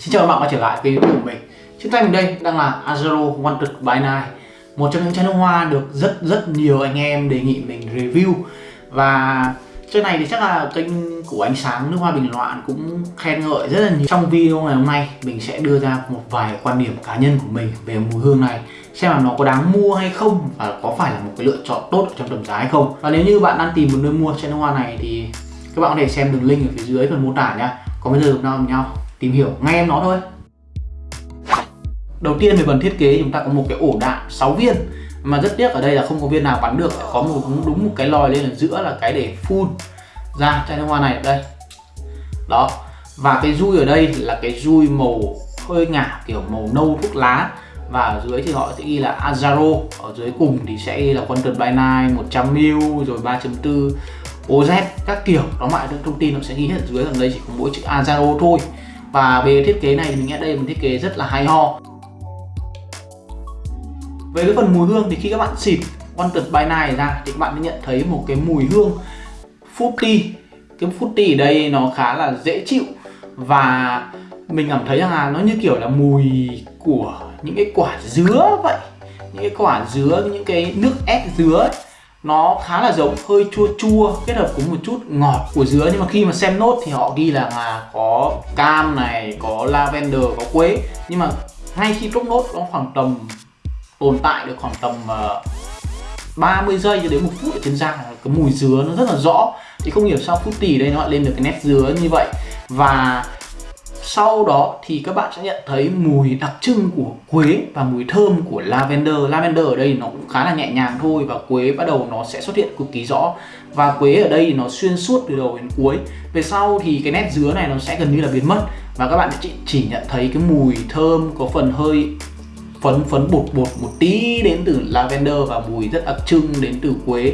Xin chào các bạn quay trở lại với video của mình. Trên tay mình đây đang là Azaro Wanted by Night Một trong những chai nước hoa được rất rất nhiều anh em đề nghị mình review. Và chai này thì chắc là kênh của ánh sáng nước hoa bình loạn cũng khen ngợi rất là nhiều. Trong video ngày hôm nay, mình sẽ đưa ra một vài quan điểm cá nhân của mình về mùi hương này, Xem là nó có đáng mua hay không và có phải là một cái lựa chọn tốt trong tầm giá hay không. Và nếu như bạn đang tìm một nơi mua chai nước hoa này thì các bạn có thể xem đường link ở phía dưới phần mô tả nhá. Còn bây giờ cùng nhau nhau tìm hiểu ngay em nó thôi. Đầu tiên về phần thiết kế chúng ta có một cái ổ đạn 6 viên. Mà rất tiếc ở đây là không có viên nào bắn được, có một, đúng một cái lòi lên ở giữa là cái để phun ra chai nước hoa này. Ở đây. Đó. Và cái dui ở đây là cái dui màu hơi ngả, kiểu màu nâu thuốc lá. Và ở dưới thì họ sẽ ghi là Azaro. Ở dưới cùng thì sẽ ghi là Quantum by Night 100ml rồi 3.4 OZ các kiểu. Đó, mọi thông tin nó sẽ ghi hết ở dưới. Còn đây chỉ có mỗi chữ Azaro thôi và về thiết kế này mình nghĩ đây là một thiết kế rất là hay ho. Về cái phần mùi hương thì khi các bạn xịt Wanted by Night ra thì các bạn sẽ nhận thấy một cái mùi hương fruity. Cái fruity ở đây nó khá là dễ chịu. Và mình cảm thấy rằng là nó như kiểu là mùi của những cái quả dứa vậy. Những cái quả dứa, những cái nước ép dứa ấy nó khá là giống hơi chua chua kết hợp cùng một chút ngọt của dứa. Nhưng mà khi mà xem nốt thì họ ghi là à, có cam này có lavender có quế. Nhưng mà ngay khi trúc nốt nó khoảng tầm tồn tại được khoảng tầm à, uh, 30 giây cho đến một phút ở trên da. Cái mùi dứa nó rất là rõ. Thì không hiểu sao phút tỉ đây nó lại lên được cái nét dứa như vậy. Và sau đó thì các bạn sẽ nhận thấy mùi đặc trưng của quế và mùi thơm của lavender. Lavender ở đây nó cũng khá là nhẹ nhàng thôi và quế bắt đầu nó sẽ xuất hiện cực kỳ rõ. Và quế ở đây nó xuyên suốt từ đầu đến cuối. Về sau thì cái nét dứa này nó sẽ gần như là biến mất. Và các bạn chỉ, chỉ nhận thấy cái mùi thơm có phần hơi phấn phấn bột bột một tí đến từ lavender và mùi rất đặc trưng đến từ quế.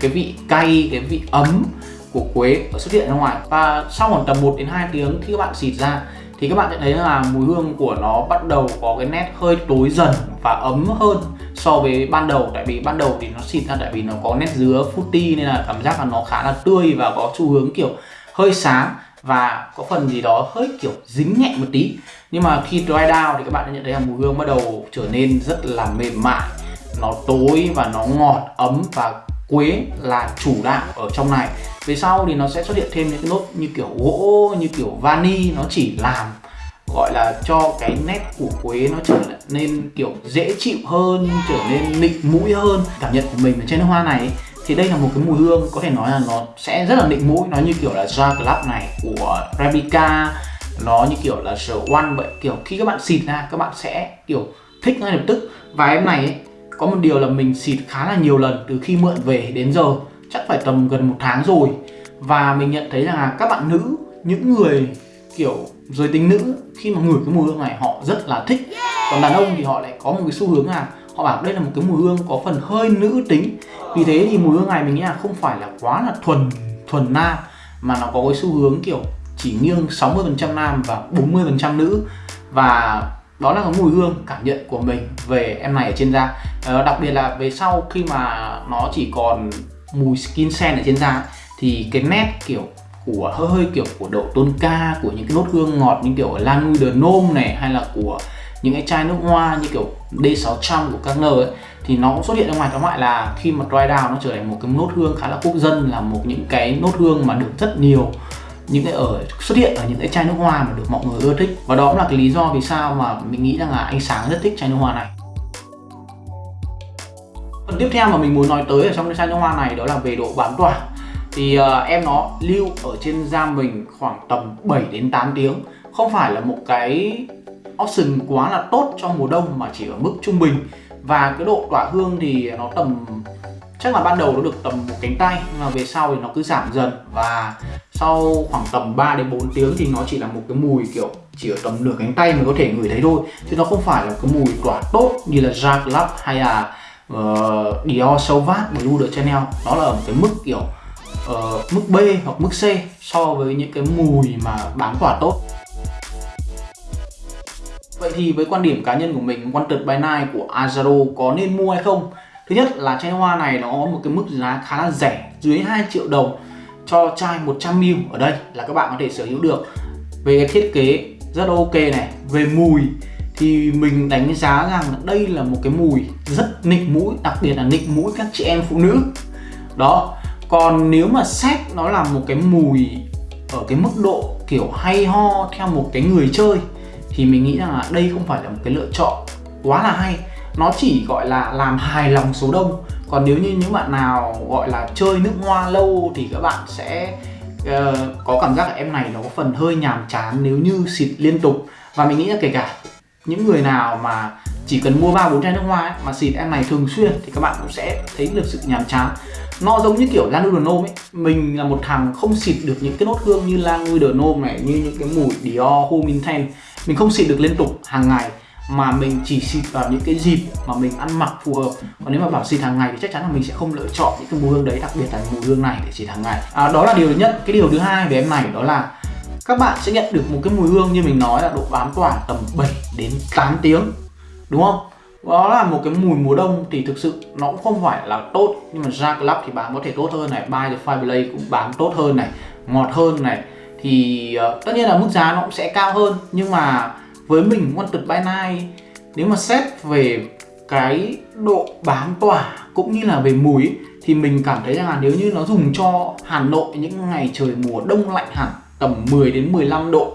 Cái vị cay cái vị ấm của quế xuất hiện ra ngoài. Và sau khoảng tầm 1 đến 2 tiếng khi các bạn xịt ra, thì các bạn sẽ thấy là mùi hương của nó bắt đầu có cái nét hơi tối dần và ấm hơn so với ban đầu. Tại vì ban đầu thì nó xịt ra tại vì nó có nét dứa fruity nên là cảm giác là nó khá là tươi và có xu hướng kiểu hơi sáng và có phần gì đó hơi kiểu dính nhẹ một tí. Nhưng mà khi dry down thì các bạn sẽ nhận thấy là mùi hương bắt đầu trở nên rất là mềm mại, nó tối và nó ngọt, ấm và quế là chủ đạo ở trong này. Về sau thì nó sẽ xuất hiện thêm những cái nốt như kiểu gỗ như kiểu vani nó chỉ làm gọi là cho cái nét của quế nó trở nên kiểu dễ chịu hơn trở nên nịnh mũi hơn. Cảm nhận của mình ở trên hoa này thì đây là một cái mùi hương có thể nói là nó sẽ rất là nịnh mũi. Nó như kiểu là Ja Club này của replica, nó như kiểu là sở One vậy. Kiểu khi các bạn xịt ra các bạn sẽ kiểu thích ngay lập tức. Và em này ấy, có một điều là mình xịt khá là nhiều lần từ khi mượn về đến giờ, chắc phải tầm gần một tháng rồi. Và mình nhận thấy rằng là các bạn nữ, những người kiểu giới tính nữ, khi mà ngửi cái mùi hương này họ rất là thích. Còn đàn ông thì họ lại có một cái xu hướng là họ bảo đây là một cái mùi hương có phần hơi nữ tính. Vì thế thì mùi hương này mình nghĩ là không phải là quá là thuần thuần nam, mà nó có cái xu hướng kiểu chỉ nghiêng 60% nam và 40% nữ. Và đó là cái mùi hương cảm nhận của mình về em này ở trên da. À, đặc biệt là về sau khi mà nó chỉ còn mùi skin scent ở trên da thì cái nét kiểu của hơi hơi kiểu của độ tôn ca của những cái nốt hương ngọt như kiểu lan de Nôm này hay là của những cái chai nước hoa như kiểu D600 của các ấy thì nó cũng xuất hiện ra ngoài. Tóm lại là khi mà dry down nó trở thành một cái nốt hương khá là quốc dân là một những cái nốt hương mà được rất nhiều những cái ở xuất hiện ở những cái chai nước hoa mà được mọi người ưa thích. Và đó cũng là cái lý do vì sao mà mình nghĩ rằng là anh sáng rất thích chai nước hoa này. Phần tiếp theo mà mình muốn nói tới ở trong cái chai nước hoa này đó là về độ bám tỏa. Thì uh, em nó lưu ở trên da mình khoảng tầm 7 đến 8 tiếng. Không phải là một cái option quá là tốt cho mùa đông mà chỉ ở mức trung bình. Và cái độ tỏa hương thì nó tầm chắc là ban đầu nó được tầm một cánh tay nhưng mà về sau thì nó cứ giảm dần. Và sau khoảng tầm 3 đến 4 tiếng thì nó chỉ là một cái mùi kiểu chỉ ở tầm nửa cánh tay mình có thể ngửi thấy thôi. Chứ nó không phải là cái mùi tỏa tốt như là Jacques Club hay là uh, Dior Sauvage Blue de Chanel. Nó là ở một cái mức kiểu uh, mức B hoặc mức C so với những cái mùi mà bán tỏa tốt. Vậy thì với quan điểm cá nhân của mình Wanted by Night của Azaro có nên mua hay không? Thứ nhất là chai hoa này nó có một cái mức giá khá là rẻ dưới 2 triệu đồng cho chai 100ml ở đây là các bạn có thể sở hữu được. Về thiết kế rất ok này, về mùi thì mình đánh giá rằng đây là một cái mùi rất nịnh mũi, đặc biệt là nịnh mũi các chị em phụ nữ. Đó, còn nếu mà xét nó là một cái mùi ở cái mức độ kiểu hay ho theo một cái người chơi thì mình nghĩ rằng là đây không phải là một cái lựa chọn quá là hay. Nó chỉ gọi là làm hài lòng số đông còn nếu như những bạn nào gọi là chơi nước hoa lâu thì các bạn sẽ uh, có cảm giác là em này nó có phần hơi nhàm chán nếu như xịt liên tục. Và mình nghĩ là kể cả những người nào mà chỉ cần mua ba bốn chai nước hoa ấy, mà xịt em này thường xuyên thì các bạn cũng sẽ thấy được sự nhàm chán. Nó giống như kiểu Lan Nôm ấy mình là một thằng không xịt được những cái nốt hương như Lan Nôm này như những cái mùi Dior Home Intense mình không xịt được liên tục hàng ngày mà mình chỉ xịt vào những cái dịp mà mình ăn mặc phù hợp. Còn nếu mà bảo xịt hàng ngày thì chắc chắn là mình sẽ không lựa chọn những cái mùi hương đấy đặc biệt là mùi hương này để xịt hàng ngày. À, đó là điều thứ nhất. Cái điều thứ hai về em này đó là các bạn sẽ nhận được một cái mùi hương như mình nói là độ bám tỏa tầm 7 đến 8 tiếng đúng không? Đó là một cái mùi mùa đông thì thực sự nó cũng không phải là tốt nhưng mà ra club thì bám có thể tốt hơn này buy the fireplay cũng bám tốt hơn này ngọt hơn này. Thì uh, tất nhiên là mức giá nó cũng sẽ cao hơn nhưng mà với mình Wanted by Night. Nếu mà xét về cái độ bám tỏa cũng như là về mùi thì mình cảm thấy rằng là nếu như nó dùng cho Hà Nội những ngày trời mùa đông lạnh hẳn, tầm 10 đến 15 độ,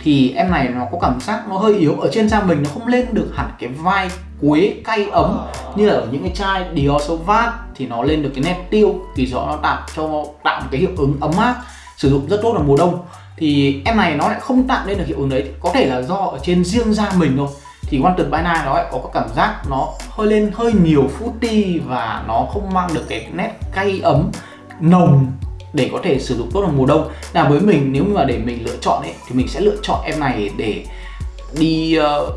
thì em này nó có cảm giác nó hơi yếu. Ở trên da mình nó không lên được hẳn cái vai quế cay ấm như là ở những cái chai Dior Sauvage thì nó lên được cái nét tiêu thì rõ nó tạo cho, tạo một cái hiệu ứng ấm áp, sử dụng rất tốt vào mùa đông thì em này nó lại không tạo nên được hiệu ứng đấy. Có thể là do ở trên riêng da mình thôi. Thì Wanted by Night nó lại có cảm giác nó hơi lên hơi nhiều footy và nó không mang được cái nét cay ấm nồng để có thể sử dụng tốt vào mùa đông. Là với mình nếu mà để mình lựa chọn ấy thì mình sẽ lựa chọn em này để đi uh,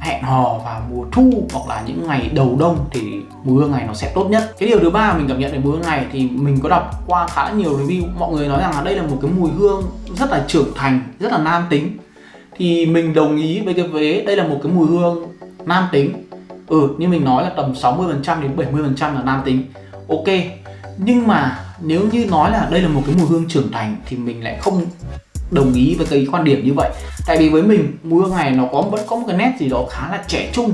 hẹn hò vào mùa thu hoặc là những ngày đầu đông thì mùi hương này nó sẽ tốt nhất. Cái điều thứ ba mình cảm nhận về mùi hương này thì mình có đọc qua khá là nhiều review. Mọi người nói rằng là đây là một cái mùi hương rất là trưởng thành, rất là nam tính. Thì mình đồng ý với cái vế, đây là một cái mùi hương nam tính. Ừ như mình nói là tầm 60% đến 70% là nam tính. Ok, nhưng mà nếu như nói là đây là một cái mùi hương trưởng thành thì mình lại không đồng ý với cái quan điểm như vậy. Tại vì với mình mùi hương này nó có, vẫn có một cái nét gì đó khá là trẻ trung.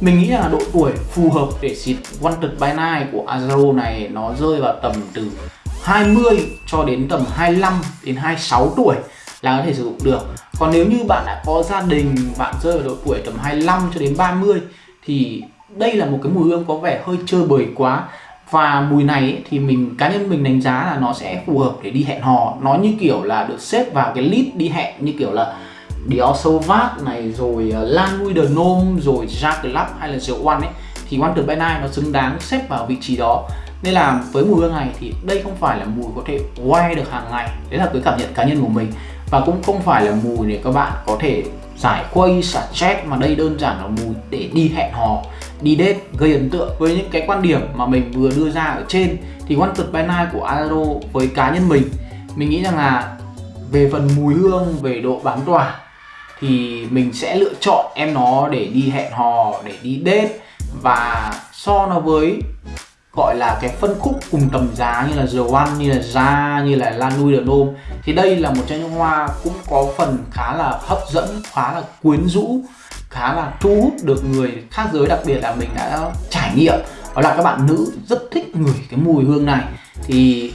Mình nghĩ là độ tuổi phù hợp để xịt Wanted by Night của Azaro này nó rơi vào tầm từ 20 cho đến tầm 25 đến 26 tuổi là có thể sử dụng được. Còn nếu như bạn đã có gia đình, bạn rơi vào độ tuổi tầm 25 cho đến 30 thì đây là một cái mùi hương có vẻ hơi chơi bời quá và mùi này ấy, thì mình cá nhân mình đánh giá là nó sẽ phù hợp để đi hẹn hò. Nó như kiểu là được xếp vào cái list đi hẹn như kiểu là Dior Sauvage này rồi ờ, Lan Louis de Nome rồi Jacques Club hay là rượu One ấy thì One by Night nó xứng đáng xếp vào vị trí đó. Nên là với mùi hương này thì đây không phải là mùi có thể quay được hàng ngày. Đấy là cái cảm nhận cá nhân của mình. Và cũng không phải là mùi để các bạn có thể giải khuây xả stress mà đây đơn giản là mùi để đi hẹn hò đi date gây ấn tượng với những cái quan điểm mà mình vừa đưa ra ở trên thì Wanted by Night của Aro với cá nhân mình mình nghĩ rằng là về phần mùi hương về độ bám tỏa thì mình sẽ lựa chọn em nó để đi hẹn hò để đi date và so nó với gọi là cái phân khúc cùng tầm giá như là The One, như là ra như là Lanui The de Nome thì đây là một chai nước hoa cũng có phần khá là hấp dẫn, khá là quyến rũ khá là thu hút được người khác giới, đặc biệt là mình đã trải nghiệm. Đó là các bạn nữ rất thích ngửi cái mùi hương này. Thì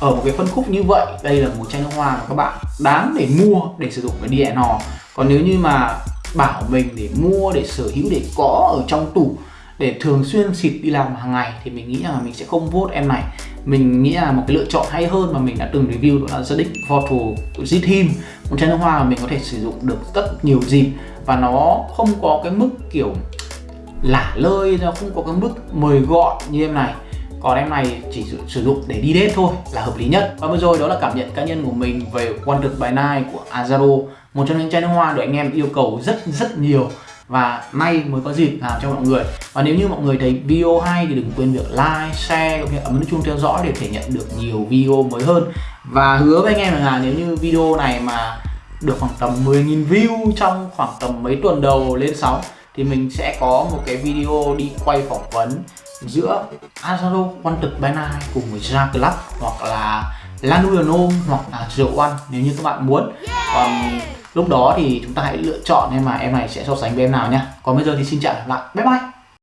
ở một cái phân khúc như vậy, đây là một chai nước hoa mà các bạn đáng để mua để sử dụng để đi hẹn hò còn nếu như mà bảo mình để mua, để sở hữu, để có ở trong tủ, để thường xuyên xịt đi làm hàng ngày, thì mình nghĩ rằng là mình sẽ không vote em này mình nghĩ là một cái lựa chọn hay hơn mà mình đã từng review đó là Zedic Voto Zithim một chai nước hoa mà mình có thể sử dụng được rất nhiều dịp và nó không có cái mức kiểu lả lơi, nó không có cái mức mời gọi như em này. Còn em này chỉ sử dụng để đi date thôi là hợp lý nhất. Và vừa rồi đó là cảm nhận cá nhân của mình về Wonder by Night của Azaro, một trong những chai nước hoa được anh em yêu cầu rất rất nhiều và nay mới có dịp làm cho mọi người. Và nếu như mọi người thấy video hay thì đừng quên việc like, share cũng như ấn nút chuông theo dõi để thể nhận được nhiều video mới hơn. Và hứa với anh em là nếu như video này mà được khoảng tầm 10.000 view trong khoảng tầm mấy tuần đầu lên sóng thì mình sẽ có một cái video đi quay phỏng vấn giữa Azaro Quan by Night cùng với Ja Club hoặc là Lanuano hoặc là Rượu One nếu như các bạn muốn. Còn lúc đó thì chúng ta hãy lựa chọn em mà em này sẽ so sánh với em nào nhé còn bây giờ thì xin chào lại, bye bye.